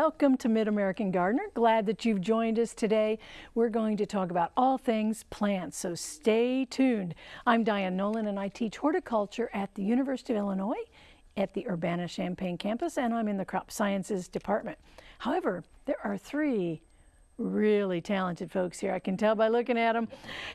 Welcome to Mid-American Gardener. Glad that you've joined us today. We're going to talk about all things plants, so stay tuned. I'm Diane Nolan and I teach horticulture at the University of Illinois at the Urbana-Champaign campus and I'm in the crop sciences department. However, there are three really talented folks here. I can tell by looking at them,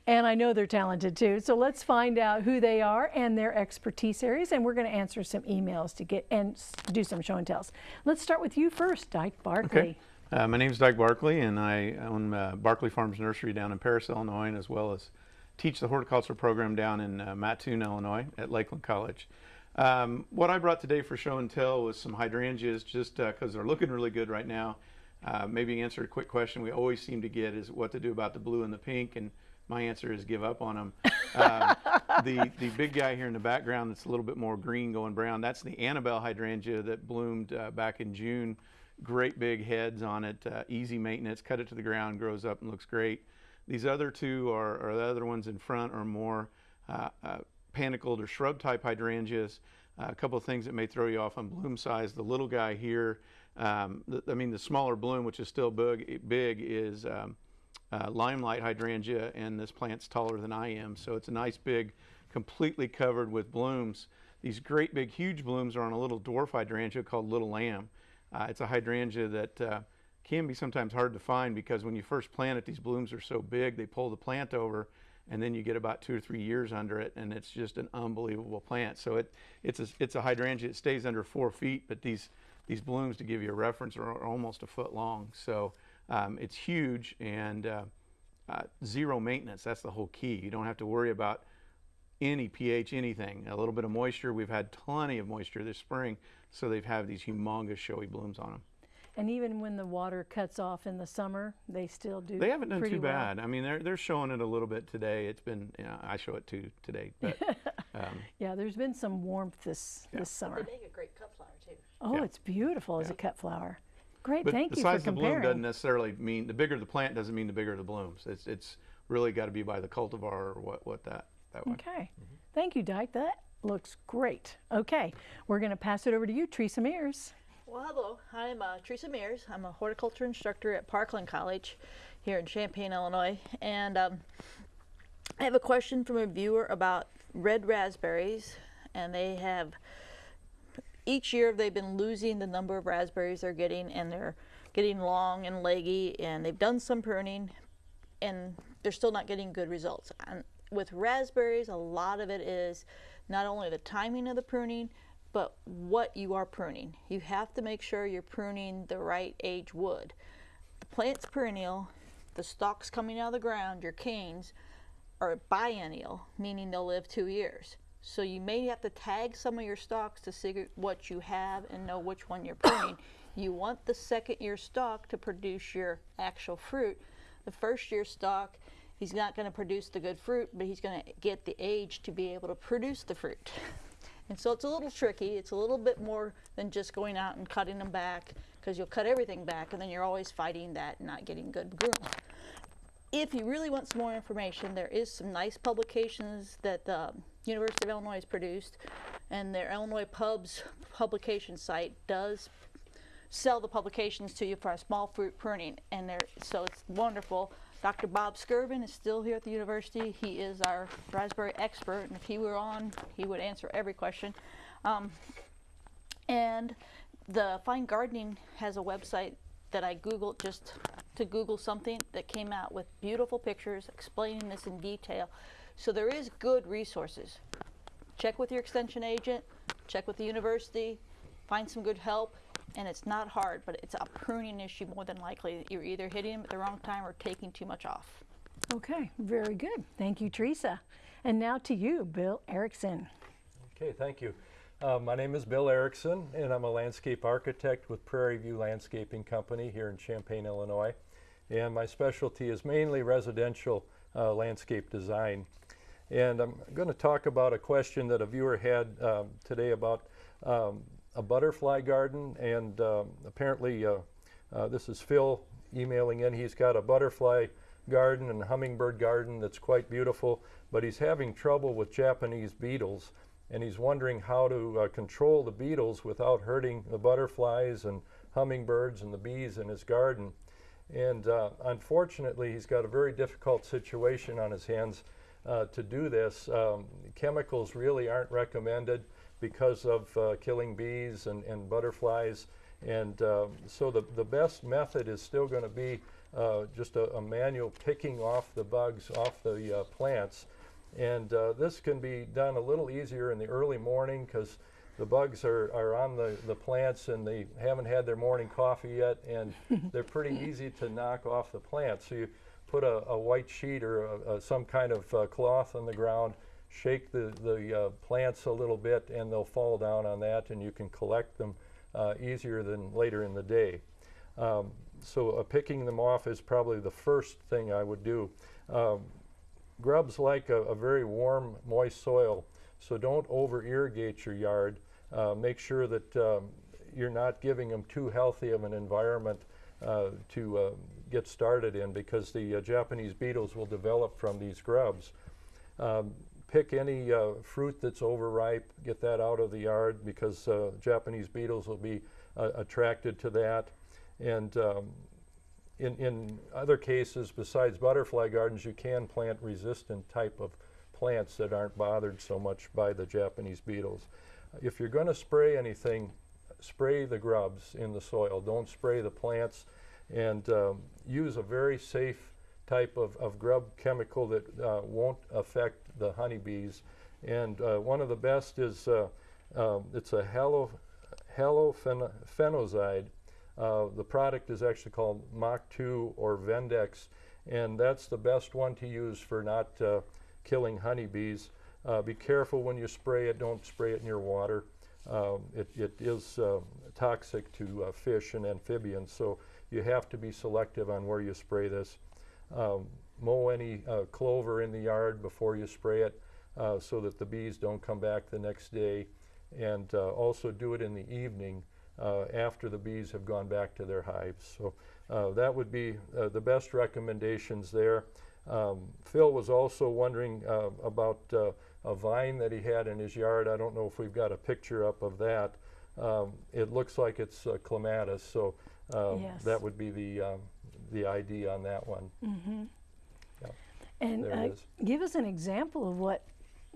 and I know they're talented too. So let's find out who they are and their expertise areas, and we're going to answer some emails to get and do some show and tells. Let's start with you first, Dyke Barkley. Okay. Uh, my name is Dyke Barkley, and I own uh, Barkley Farms Nursery down in Paris, Illinois, as well as teach the horticulture program down in uh, Mattoon, Illinois at Lakeland College. Um, what I brought today for show and tell was some hydrangeas just because uh, they're looking really good right now. Uh, maybe answer a quick question we always seem to get is what to do about the blue and the pink, and my answer is give up on them. Uh, the, the big guy here in the background that's a little bit more green going brown, that's the Annabelle hydrangea that bloomed uh, back in June. Great big heads on it, uh, easy maintenance, cut it to the ground, grows up and looks great. These other two are, are the other ones in front are more uh, uh, panicled or shrub type hydrangeas. a couple of things that may throw you off on bloom size. The little guy here um, I mean, the smaller bloom, which is still big, big is um, uh, limelight hydrangea, and this plant's taller than I am. So it's a nice big, completely covered with blooms. These great big huge blooms are on a little dwarf hydrangea called Little Lamb. Uh, it's a hydrangea that uh, can be sometimes hard to find because when you first plant it, these blooms are so big, they pull the plant over and then you get about two or three years under it and it's just an unbelievable plant. So it, it's, a, it's a hydrangea, it stays under four feet, but these these blooms, to give you a reference, are, almost a foot long. So um, it's huge and uh, uh, zero maintenance. That's the whole key. You don't have to worry about any pH, anything. A little bit of moisture. We've had plenty of moisture this spring, so they've had these humongous showy blooms on them. And even when the water cuts off in the summer, they still do. They haven't done too well. bad. I mean, they're they're showing it a little bit today. It's been, you know, I show it too today. But um, yeah, there's been some warmth this yeah. this summer. They make a great cut flower too. Oh, yeah. it's beautiful as a cut flower. Great, but thank you for comparing. The size of the bloom doesn't necessarily mean the bigger the plant doesn't mean the bigger the blooms. It's it's really got to be by the cultivar or what what that that way. Okay, mm -hmm. thank you, Dyke. That looks great. Okay, we're going to pass it over to you, Teresa Mears. Well, hello. I'm uh, Teresa Mears. I'm a horticulture instructor at Parkland College here in Champaign, Illinois. And um, I have a question from a viewer about red raspberries. And they have, each year they've been losing the number of raspberries they're getting and they're getting long and leggy and they've done some pruning and they're still not getting good results. And with raspberries, a lot of it is not only the timing of the pruning, but what you are pruning. You have to make sure you're pruning the right age wood. The plant's perennial, the stalks coming out of the ground, your canes, are biennial, meaning they'll live two years. So you may have to tag some of your stalks to see what you have and know which one you're pruning. you want the second year stalk to produce your actual fruit. The first year stalk, he's not going to produce the good fruit, but he's going to get the age to be able to produce the fruit. And so it's a little tricky. It's a little bit more than just going out and cutting them back because you'll cut everything back and then you're always fighting that and not getting good groom. If you really want some more information, there is some nice publications that the University of Illinois has produced and their Illinois Pubs publication site does sell the publications to you for a small fruit pruning and they're so it's wonderful. Dr. Bob Skirvin is still here at the university. He is our raspberry expert, and if he were on, he would answer every question. Um, and the Fine Gardening has a website that I Googled just to Google something that came out with beautiful pictures explaining this in detail. So there is good resources. Check with your extension agent, check with the university, find some good help, and it's not hard, but it's a pruning issue more than likely. You're either hitting them at the wrong time or taking too much off. Okay, very good. Thank you, Teresa. And now to you, Bill Erickson. Okay, thank you. Uh, my name is Bill Erickson, and I'm a landscape architect with Prairie View Landscaping Company here in Champaign, Illinois. And my specialty is mainly residential uh, landscape design. And I'm going to talk about a question that a viewer had um, today about um, a butterfly garden, and um, apparently uh, uh, this is Phil emailing in. He's got a butterfly garden and hummingbird garden that's quite beautiful, but he's having trouble with Japanese beetles. and he's wondering how to uh, control the beetles without hurting the butterflies and hummingbirds and the bees in his garden. And uh, unfortunately, he's got a very difficult situation on his hands uh, to do this. Um, chemicals really aren't recommended because of uh, killing bees and, and butterflies. And um, so the, the best method is still going to be uh, just a, a manual picking off the bugs off the uh, plants. And uh, this can be done a little easier in the early morning because the bugs are, are on the, the plants and they haven't had their morning coffee yet and they're pretty easy to knock off the plants. So you put a, a white sheet or a, a, some kind of uh, cloth on the ground, shake the, the uh, plants a little bit and they'll fall down on that and you can collect them uh, easier than later in the day. Um, so uh, picking them off is probably the first thing I would do. Um, grubs like a, a very warm, moist soil. So don't over irrigate your yard. Uh, make sure that um, you're not giving them too healthy of an environment uh, to uh, get started in because the Japanese beetles will develop from these grubs. Um, pick any uh, fruit that's overripe, get that out of the yard because uh, Japanese beetles will be attracted to that. And um, in, in other cases, besides butterfly gardens, you can plant resistant type of plants that aren't bothered so much by the Japanese beetles. If you're going to spray anything, spray the grubs in the soil. Don't spray the plants and um, use a very safe type of, of grub chemical that uh, won't affect the honeybees. And uh, one of the best is, uh, um, it's a halo, halofenozide. Uh, the product is actually called Mach 2 or Vendex, and that's the best one to use for not uh, killing honeybees. Be careful when you spray it, don't spray it near water. Um, it, it is uh, toxic to uh, fish and amphibians, so you have to be selective on where you spray this. Um, mow any uh, clover in the yard before you spray it uh, so that the bees don't come back the next day. And uh, also do it in the evening after the bees have gone back to their hives. So that would be the best recommendations there. Um, Phil was also wondering uh, about uh, a vine that he had in his yard. I don't know if we've got a picture up of that. Um, it looks like it's uh, clematis, so um, Yes. that would be the um, the ID on that one. And There it uh, give us an example of what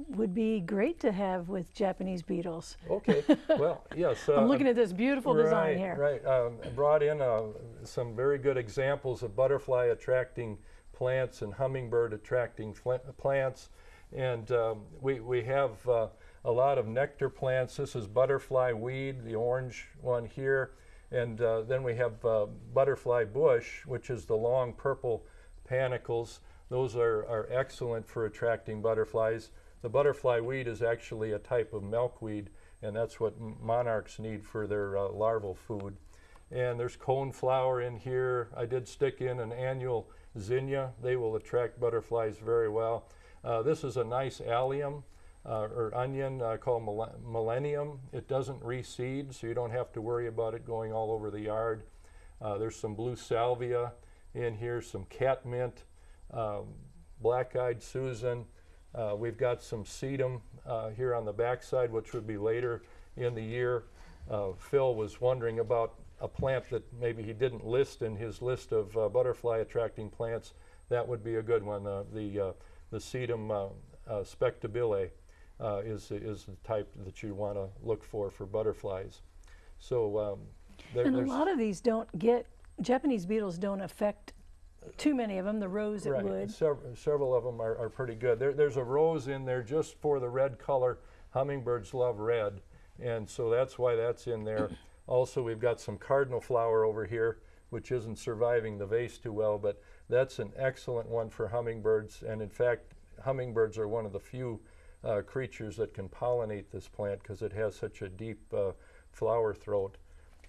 would be great to have with Japanese beetles. Okay, well, yes. I'm uh, looking at this beautiful design here. Right, um, I brought in uh, some very good examples of butterfly attracting plants and hummingbird attracting plants. And um, we, we have uh, a lot of nectar plants. This is butterfly weed, the orange one here. And uh, then we have uh, butterfly bush, which is the long purple panicles. Those are, are excellent for attracting butterflies. The butterfly weed is actually a type of milkweed, and that's what monarchs need for their uh, larval food. And there's coneflower in here. I did stick in an annual zinnia. They will attract butterflies very well. Uh, this is a nice allium uh, or onion uh, called mille- millennium. It doesn't reseed, so you don't have to worry about it going all over the yard. Uh, there's some blue salvia in here, some catmint, um, black-eyed Susan. Uh, we've got some sedum uh, here on the backside, which would be later in the year. Uh, Phil was wondering about a plant that maybe he didn't list in his list of uh, butterfly attracting plants. That would be a good one. The the sedum spectabile uh, is is the type that you want to look for for butterflies. So um, there, And a lot of these don't get, Japanese beetles don't affect too many of them, the rows it right. would. Sev- several of them are, are pretty good. There, there's a rose in there just for the red color. Hummingbirds love red, and so that's why that's in there. also, we've got some cardinal flower over here, which isn't surviving the vase too well, but that's an excellent one for hummingbirds. And in fact, hummingbirds are one of the few uh, creatures that can pollinate this plant because it has such a deep uh, flower throat.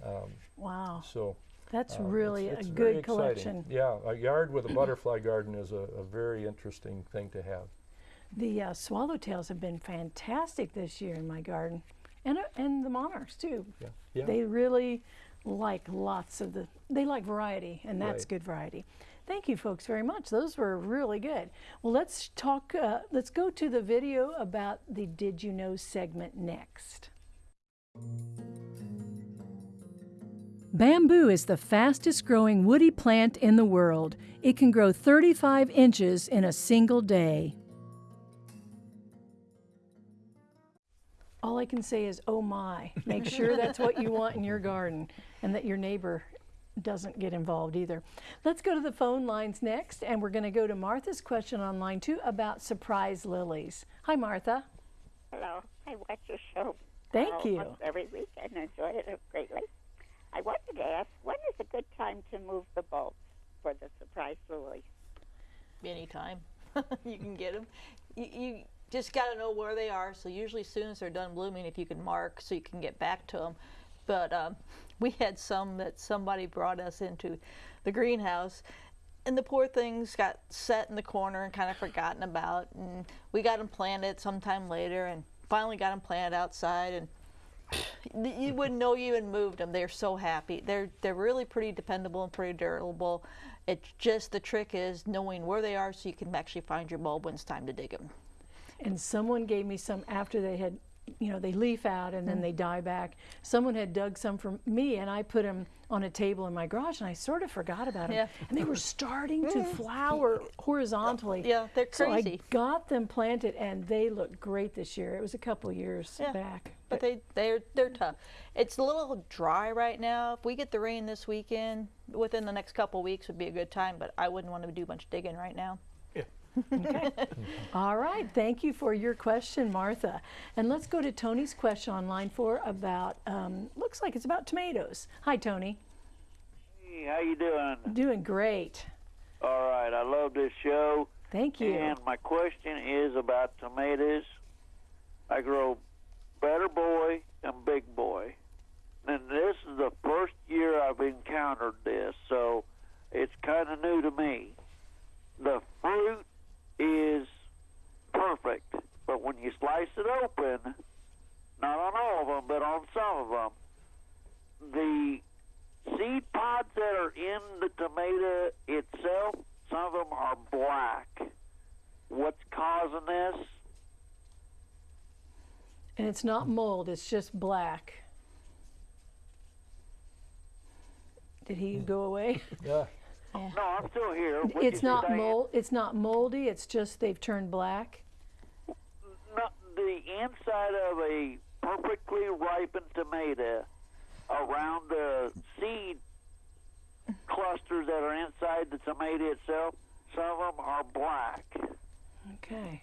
Um, Wow, so that's uh, really it's- a it's very good exciting. collection. Yeah, a yard with a butterfly garden is a, a very interesting thing to have. The uh, swallowtails have been fantastic this year in my garden, and uh, and the monarchs too. Yeah, yeah. They really like lots of the, they like variety, and that's Right. good variety. Thank you, folks, very much. Those were really good. Well, let's talk, uh, let's go to the video about the Did You Know segment next. Bamboo is the fastest growing woody plant in the world. It can grow 35 inches in a single day. All I can say is, oh my. Make sure that's what you want in your garden and that your neighbor doesn't get involved either. Let's go to the phone lines next, and we're going to go to Martha's question on line two about surprise lilies. Hi, Martha. Hello. I watch your show Thank uh, you. every week and enjoy it greatly. I wanted to ask, when is a good time to move the bulbs for the surprise lilies? anytime you can get them. You, you just got to know where they are. So usually, as soon as they're done blooming, if you can mark, so you can get back to them. But um, we had some that somebody brought us into the greenhouse, and the poor things got set in the corner and kind of forgotten about. And we got them planted sometime later, and finally got them planted outside. And you wouldn't know you even moved them. They're so happy. They're they're really pretty dependable and pretty durable. It's just the trick is knowing where they are so you can actually find your bulb when it's time to dig them. And someone gave me some after they had, you know, they leaf out and then mm. they die back. Someone had dug some for me, and I put them on a table in my garage, and I sort of forgot about them. Yeah. And they were starting to mm. flower horizontally. Yeah, they're crazy. So I got them planted, and they look great this year. It was a couple years Yeah. back. But they they're they're tough. It's a little dry right now. If we get the rain this weekend, within the next couple weeks would be a good time. But I wouldn't want to do much digging right now. Okay. All right. Thank you for your question, Martha. And let's go to Tony's question on line four about, um, looks like it's about tomatoes. Hi, Tony. Hey, how you doing? Doing great. All right, I love this show. Thank you. And my question is about tomatoes. I grow Better Boy and Big Boy. And this is the first year I've encountered this, so it's kind of new to me. The fruit is perfect, but when you slice it open, not on all of them, but on some of them, the seed pods that are in the tomato itself, some of them are black. What's causing this? And it's not mold, it's just black. Did he go away? Yeah. No, I'm still here. What'd It's not mold, it's not moldy, it's just they've turned black. No, the inside of a perfectly ripened tomato around the seed clusters that are inside the tomato itself, some of them are black. Okay.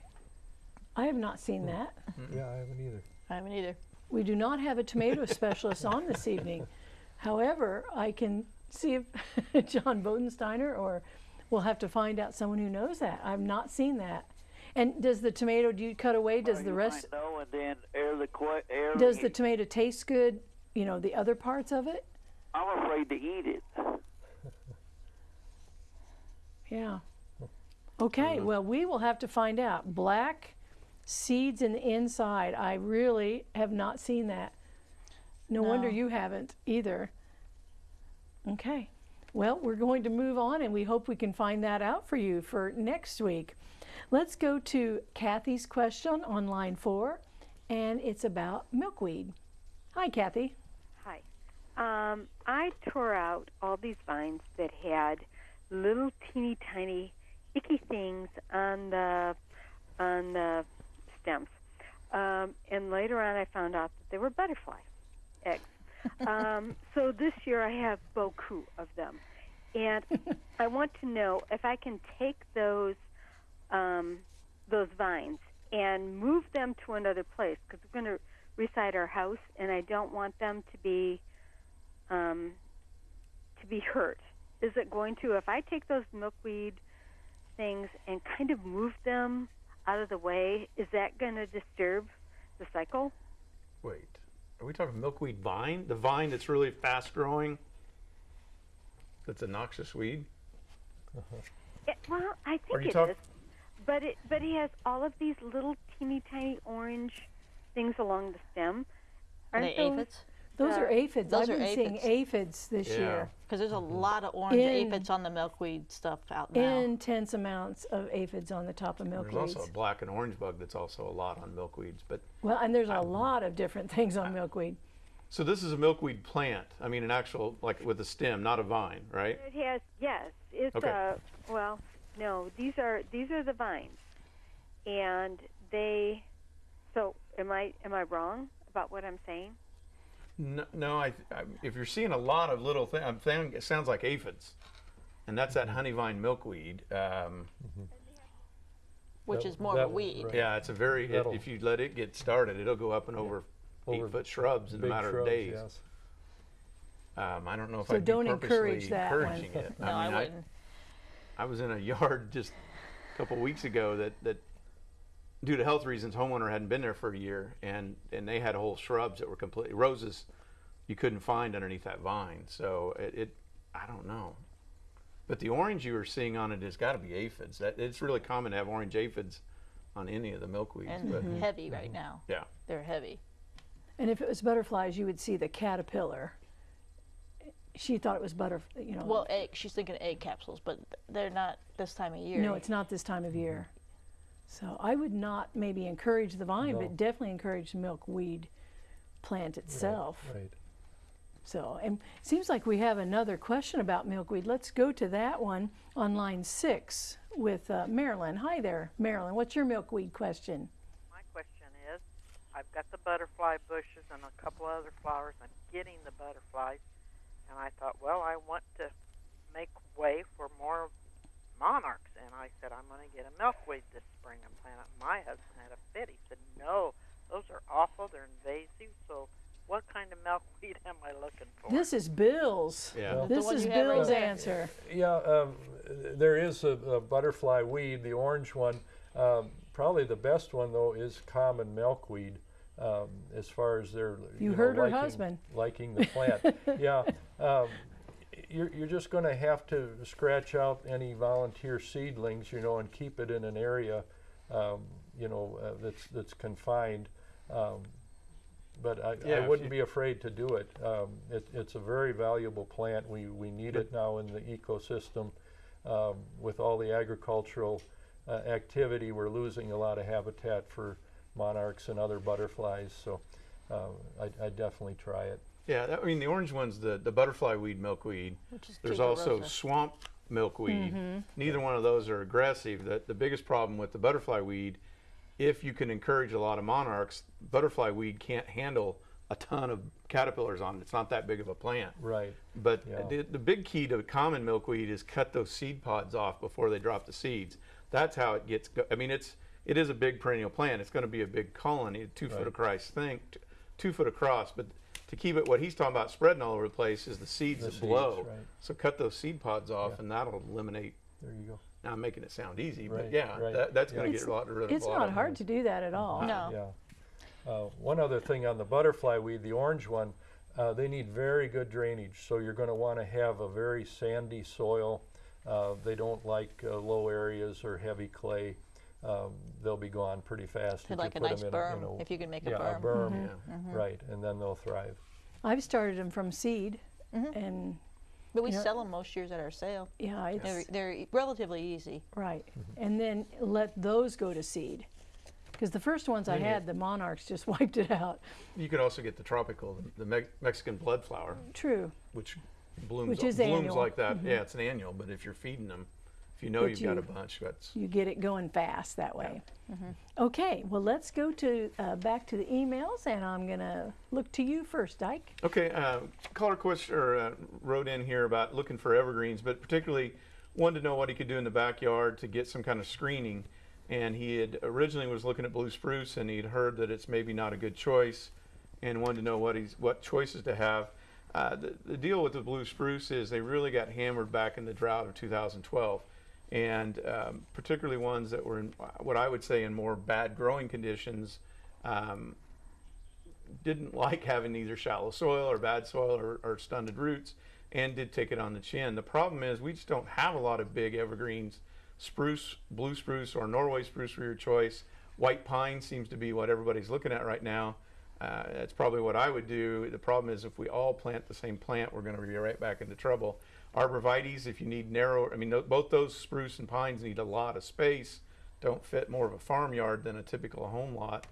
I have not seen hmm. that. Yeah, I haven't either. I haven't either. We do not have a tomato specialist on this evening. However, I can see if John Bodensteiner or we'll have to find out someone who knows that. I've not seen that. And does the tomato, do you cut away? Does Well, the rest, No, and then air the que- air. does the tomato taste good? You know, the other parts of it? I'm afraid to eat it. Yeah. Okay, well, we will have to find out. Black seeds in the inside. I really have not seen that. No, wonder you haven't either. Okay. Well, we're going to move on and we hope we can find that out for you for next week. Let's go to Kathy's question on line four, and it's about milkweed. Hi, Kathy. Hi. Um, I tore out all these vines that had little teeny tiny icky things on the on the stems, um, and later on I found out that they were butterfly eggs. Um, so this year I have beaucoup of them, and I want to know if I can take those um, those vines and move them to another place because we're going to reside our house, and I don't want them to be um, to be hurt. Is it going to if I take those milkweed things and kind of move them out of the way? Is that going to disturb the cycle? Wait, are we talking milkweed vine? The vine that's really fast growing? That's a noxious weed? It, well, I Are think you it talk- is, but it but he has all of these little teeny tiny orange things along the stem. Are Aren't they those- aphids? Those Uh, are aphids. those I've are been seeing aphids. aphids this Yeah. year. Because there's a lot of orange In- aphids on the milkweed stuff out now. Intense amounts of aphids on the top of milkweed. There's also a black and orange bug that's also a lot on milkweeds. But Well, and there's a lot of different things on milkweed. so this is a milkweed plant. I mean, an actual like with a stem, not a vine, right? It has yes. It's Okay. uh well no these are these are the vines, and they. So am I am I wrong about what I'm saying? No, no I, I, if you're seeing a lot of little things, I'm saying it sounds like aphids, and that's that honeyvine milkweed. Um, which That- is more that of a was weed. right. yeah, it's a very. It, That'll- if you let it get started, it'll go up and over, Over eight foot shrubs in a Big matter shrubs, of days. yes. Um, I don't know if So I'd don't be encourage purposely that one. encouraging it. No, I, mean, wouldn't. I was in a yard just a couple weeks ago that, that due to health reasons, homeowner hadn't been there for a year, and and they had whole shrubs that were completely roses you couldn't find underneath that vine. So it, it I don't know, but the orange you were seeing on it has got to be aphids. That it's really common to have orange aphids on any of the milkweeds. and but mm-hmm. heavy right mm-hmm. now. yeah, They're heavy. And if it was butterflies, you would see the caterpillar. She thought it was butter, you know. Well, egg. She's thinking egg capsules, but they're not this time of year. no, it's not this time of year. So I would not maybe encourage the vine, No. but definitely encourage the milkweed plant itself. Right. So, and it seems like we have another question about milkweed. Let's go to that one on line six with uh, Marilyn. Hi there, Marilyn. What's your milkweed question? My question is, I've got the butterfly bushes and a couple other flowers. I'm getting the butterflies, and I thought, well, I want to make way for more monarchs. And I said, I'm going to get a milkweed this spring and plant it. My husband had a fit. He said, no, those are awful. They're invasive. So what kind of milkweed am I looking for? This is Bill's. yeah. Well, This is you have right Bill's answer. Yeah, um, there is a, a butterfly weed, the orange one. Um, probably the best one though is common milkweed. Um, as far as their You know, heard her liking, husband. liking the plant. yeah, um, you're, you're just going to have to scratch out any volunteer seedlings, you know, and keep it in an area, um, you know, uh, that's that's confined. Um, but I, Yeah, I wouldn't be afraid to do it. Um, it. It's a very valuable plant. We, we need it now in the ecosystem. Um, with all the agricultural uh, activity, we're losing a lot of habitat for monarchs and other butterflies. So uh, I, I definitely try it. Yeah, that, I mean the orange one's the, the butterfly weed milkweed. Which is There's also tuberosa. swamp milkweed. Mm-hmm. Neither one of those are aggressive. The, the biggest problem with the butterfly weed, if you can encourage a lot of monarchs, butterfly weed can't handle a ton of caterpillars on it. It's not that big of a plant. Right. But Yeah. the, the big key to common milkweed is cut those seed pods off before they drop the seeds. That's how it gets. Go- I mean, it's it is a big perennial plant. It's going to be a big colony, a two foot Right. across thing, t- two foot across. But to keep it, what he's talking about spreading all over the place is the seeds The that seeds, blow. right. So cut those seed pods off, Yeah. and that'll eliminate. There you go. Now I'm making it sound easy, but yeah, right. that, that's Yeah. going to get a lot rid of It's a lot not hard to do that at all. No. Yeah. Uh, one other thing on the butterfly weed, the orange one, uh, they need very good drainage. So you're going to want to have a very sandy soil. Uh, they don't like uh, low areas or heavy clay. Um, they'll be gone pretty fast. If like you a put nice 'em in a- berm, in a- if you can make a yeah, berm. a berm, Yeah. right, and then they'll thrive. I've started them from seed, and But we You know- sell them most years at our sale. yeah, it's They're, they're e- relatively easy. right. And then let those go to seed. Because the first ones I Then you- had, the monarchs just wiped it out. You can also get the tropical, the, the Me- Mexican bloodflower, True. which blooms Which is blooms annual. Mm-hmm. like that. Yeah, it's an annual. But if you're feeding them, if you know you've got a bunch, that's You get it going fast that way. Okay, well, let's go to uh, back to the emails, and I'm going to look to you first, Dyke. Okay, uh, caller question or uh, wrote in here about looking for evergreens, but particularly wanted to know what he could do in the backyard to get some kind of screening. And he had originally was looking at blue spruce, and he'd heard that it's maybe not a good choice, and wanted to know what he's what choices to have. Uh, the, the deal with the blue spruce is they really got hammered back in the drought of 2012, and um, particularly ones that were in what I would say in more bad growing conditions. Um, didn't like having either shallow soil or bad soil or, or stunted roots and did take it on the chin. The problem is we just don't have a lot of big evergreens. Spruce, blue spruce, or Norway spruce for your choice. White pine seems to be what everybody's looking at right now. Uh, that's probably what I would do. The problem is if we all plant the same plant, we're going to be right back into trouble. Arborvitaes, if you need narrow, I mean, both those spruce and pines need a lot of space. Don't fit more of a farmyard than a typical home lot.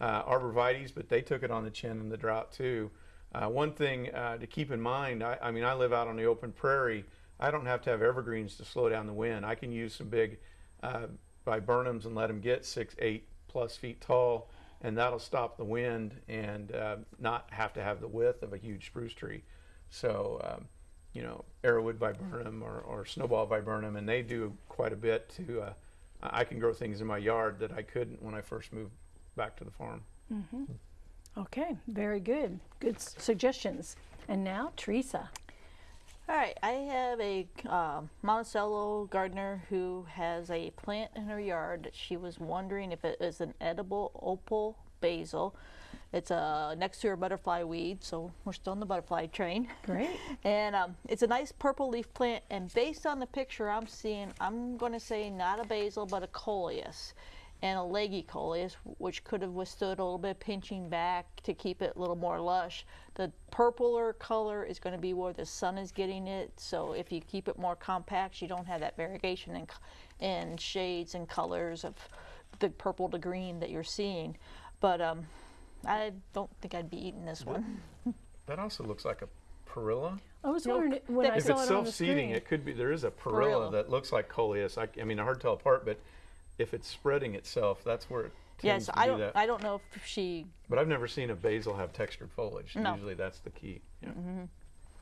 Uh, arborvitaes, but they took it on the chin in the drought too. Uh, one thing uh, to keep in mind, I, I mean, I live out on the open prairie. I don't have to have evergreens to slow down the wind. I can use some big uh, viburnums and let them get six, eight plus feet tall, and that'll stop the wind and uh, not have to have the width of a huge spruce tree. So, um, you know, arrowwood viburnum or, or snowball viburnum, and they do quite a bit to. Uh, I I can grow things in my yard that I couldn't when I first moved back to the farm. Mm -hmm. Okay, very good. Good s- suggestions. And now, Teresa. All right, I have a um Monticello gardener who has a plant in her yard that she was wondering if it is an edible opal basil. It's uh, next to her butterfly weed, so we're still on the butterfly train. Great. And um, it's a nice purple leaf plant. And based on the picture I'm seeing, I'm going to say not a basil, but a coleus. And a leggy coleus, which could have withstood a little bit of pinching back to keep it a little more lush. The purpler color is going to be where the sun is getting it. So if you keep it more compact, you don't have that variegation in, in shades and colors of the purple to green that you're seeing. But um, I don't think I'd be eating this one. That also looks like a perilla. I was No, wondering when I If saw it's it on the self-seeding, screen. it could be, there is a perilla Perilla. that looks like coleus. I, I mean, hard to tell apart, but if it's spreading itself, that's where it tends Yes, to I do don't. that. I don't know if she But I've never seen a basil have textured foliage. No. Usually that's the key. Yeah. Mm-hmm.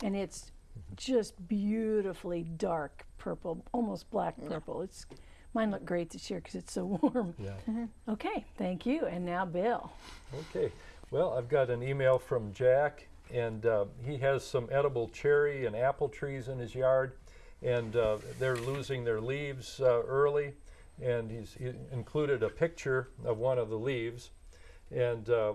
and it's just beautifully dark purple, almost black purple. It's mine look great this year because it's so warm. Yeah. Okay, thank you. And now, Bill. Okay. Well, I've got an email from Jack, and uh, he has some edible cherry and apple trees in his yard, and uh, they're losing their leaves uh, early. And he's he included a picture of one of the leaves, and uh,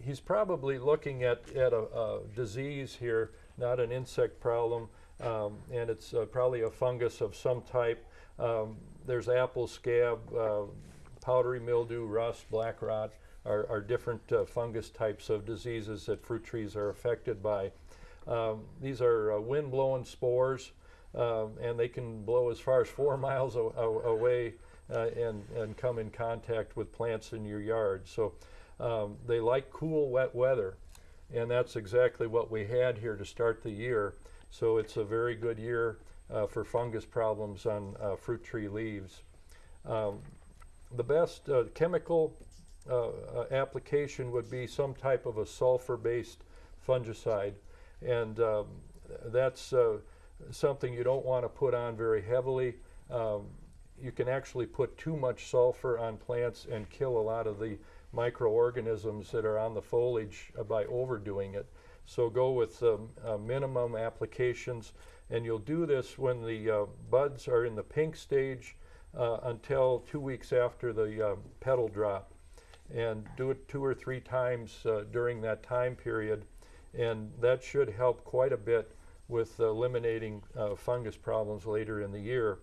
he's probably looking at, at a, a disease here, not an insect problem, um, and it's uh, probably a fungus of some type. Um, there's apple scab, uh, powdery mildew, rust, black rot are, are different uh, fungus types of diseases that fruit trees are affected by. Um, these are uh, wind-blown spores, um, and they can blow as far as four miles away uh, and, and come in contact with plants in your yard. So um, they like cool, wet weather, and that's exactly what we had here to start the year. So it's a very good year for fungus problems on uh, fruit tree leaves. Um, the best uh, chemical uh, uh, application would be some type of a sulfur-based fungicide, and um, that's uh, something you don't want to put on very heavily. Um, you can actually put too much sulfur on plants and kill a lot of the microorganisms that are on the foliage uh, by overdoing it. So go with um, uh, minimum applications, and you'll do this when the uh, buds are in the pink stage uh, until two weeks after the uh, petal drop. And do it two or three times uh, during that time period, and that should help quite a bit with eliminating uh, fungus problems later in the year.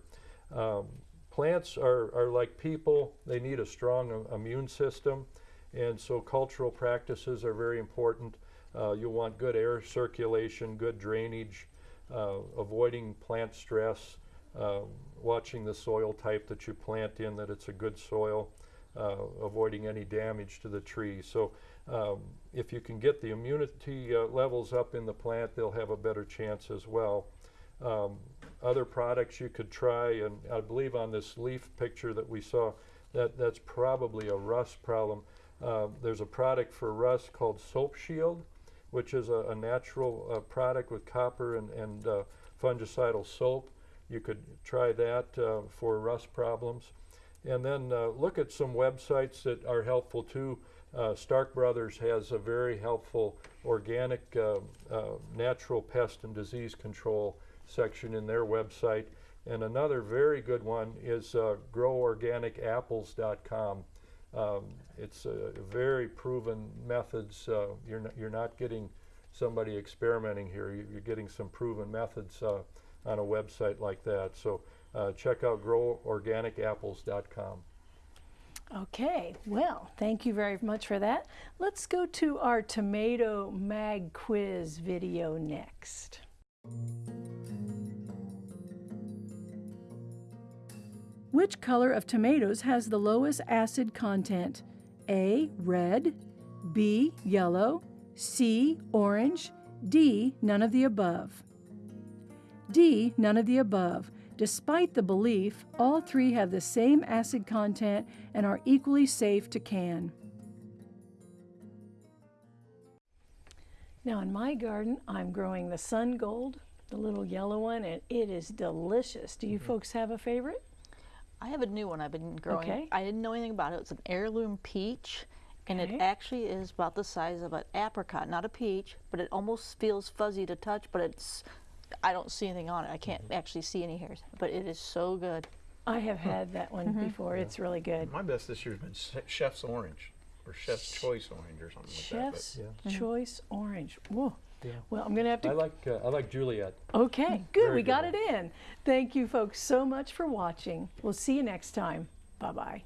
Um, plants are, are like people, they need a strong immune system, and so cultural practices are very important. Uh, you'll want good air circulation, good drainage, uh, avoiding plant stress, uh, watching the soil type that you plant in, that it's a good soil, uh, avoiding any damage to the tree. So um, if you can get the immunity uh, levels up in the plant, they'll have a better chance as well. Um, other products you could try, and I believe on this leaf picture that we saw, that, that's probably a rust problem. Uh, there's a product for rust called Soap Shield, which is a, a natural uh, product with copper and, and uh, fungicidal soap. You could try that uh, for rust problems. And then uh, look at some websites that are helpful too. Uh, Stark Brothers has a very helpful organic natural pest and disease control section in their website. And another very good one is groworganicapples.com. Um, it's very proven methods. Uh, you're, not, you're not getting somebody experimenting here. You- You're getting some proven methods uh, on a website like that. So uh, check out groworganicapples.com. Okay, well, thank you very much for that. Let's go to our tomato mag quiz video next. Which color of tomatoes has the lowest acid content? A, red, B, yellow, C, orange, D, none of the above. D, none of the above. Despite the belief, all three have the same acid content and are equally safe to can. Now in my garden, I'm growing the sun gold, the little yellow one, and it is delicious. Do you mm-hmm. folks have a favorite? I have a new one I've been growing. Okay. I didn't know anything about it. It's an heirloom peach, and Okay. it actually is about the size of an apricot, not a peach, but it almost feels fuzzy to touch, but it's I don't see anything on it. I can't mm-hmm. actually see any hairs, but it is so good. I have had that one mm-hmm. before. It's really good. My best this year's been Che- Chef's Orange or Chef's Choice Orange or something like that. Chef's Choice Orange. Whoa. Yeah. Well, I'm going to have to I like uh, I like Juliet. Okay, good. Very We good got one. it in. Thank you, folks, so much for watching. We'll see you next time. Bye bye.